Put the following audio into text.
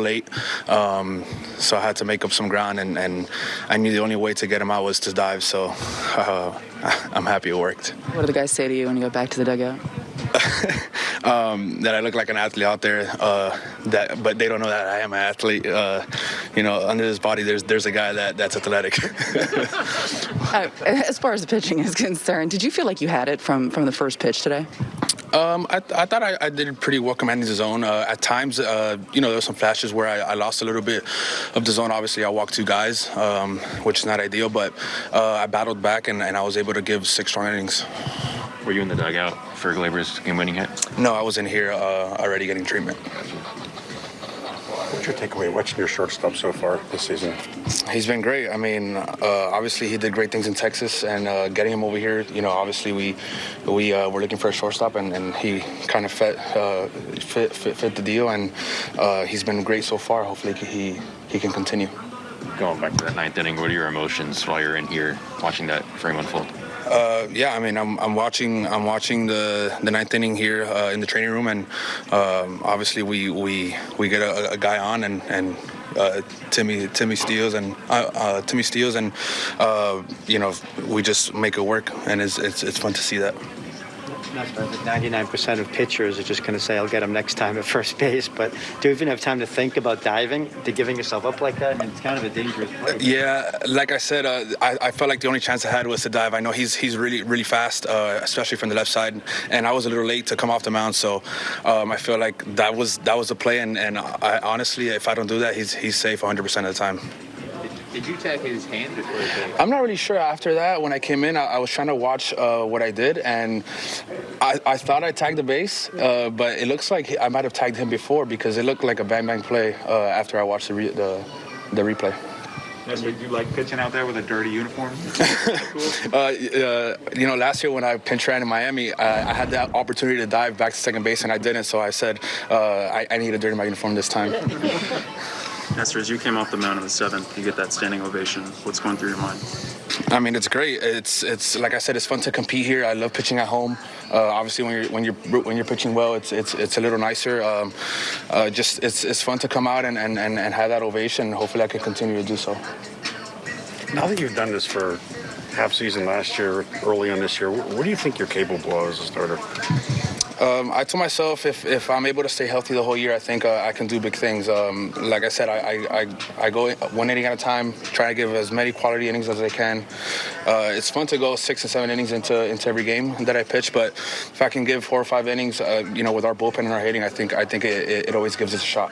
late, um, so I had to make up some ground, and, and, I knew the only way to get him out was to dive. So uh, I'm happy it worked. What do the guys say to you when you go back to the dugout? um, that I look like an athlete out there. Uh, that, but they don't know that I am an athlete. Uh, you know, under this body, there's there's a guy that that's athletic. uh, as far as the pitching is concerned, did you feel like you had it from from the first pitch today? Um, I, I, thought I, I, did pretty well commanding the zone. Uh, at times, uh, you know, there were some flashes where I, I, lost a little bit of the zone. Obviously, I walked two guys, um, which is not ideal, but uh, I battled back and, and I was able to give six strong innings. Were you in the dugout for Gleyber's game-winning hit? No, I was in here uh, already getting treatment. What's your takeaway watching your shortstop so far this season? He's been great. I mean, uh, obviously he did great things in Texas, and uh, getting him over here, you know, obviously we we uh, were looking for a shortstop, and, and he kind of fit, uh, fit, fit, fit the deal, and uh, he's been great so far. Hopefully he he can continue. Going back to that ninth inning, what are your emotions while you're in here watching that frame unfold? Uh, yeah, I mean, I'm, I'm watching I'm watching the the ninth inning here uh, in the training room, and um, obviously we we we get a, a guy on and and. Uh, Timmy Timmy Steals and uh, uh, Timmy Steals and uh, you know we just make it work and it's, it's it's fun to see that not perfect. 99% of pitchers are just going to say, I'll get him next time at first base. But do you even have time to think about diving, to giving yourself up like that? It's kind of a dangerous play. Yeah, like I said, uh, I, I, felt like the only chance I had was to dive. I know he's he's really, really fast, uh, especially from the left side. And I was a little late to come off the mound. So um, I feel like that was that was a play. And, and I, honestly, if I don't do that, he's, he's safe 100% of the time. Did you tag his hand before I'm not really sure. After that, when I came in, I, I was trying to watch uh, what I did, and I, I, thought I tagged the base, uh, but it looks like I might have tagged him before because it looked like a bang bang play uh, after I watched the, re the, the replay. Yes, you like pitching out there with a dirty uniform? cool? uh, uh, you know, last year when I pinch ran in Miami, I, I, had that opportunity to dive back to second base, and I didn't. So I said uh, I, I need a dirty my uniform this time. Nestor, as you came off the mound in the seventh, you get that standing ovation. What's going through your mind? I mean, it's great. It's it's like I said, it's fun to compete here. I love pitching at home. Uh, obviously, when you're when you're when you're pitching well, it's it's it's a little nicer. Um, uh, just it's it's fun to come out and, and, and, and have that ovation. Hopefully, I can continue to do so. Now that you've done this for half season last year, early on this year, what do you think you're capable of as a starter? Um, I told myself if, if I'm able to stay healthy the whole year, I think uh, I can do big things. Um, like I said, I, I, I, go one inning at a time, trying to give as many quality innings as I can. Uh, it's fun to go six and seven innings into into every game that I pitch, but if I can give four or five innings, uh, you know, with our bullpen and our hitting, I think I think it, it, it always gives us a shot.